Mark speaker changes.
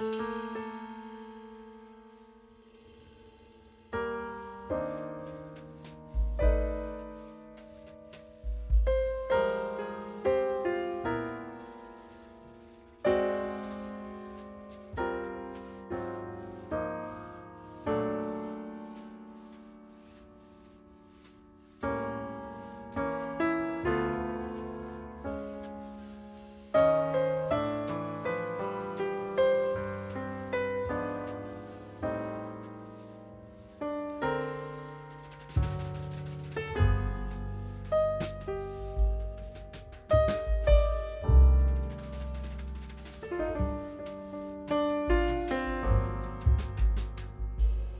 Speaker 1: Música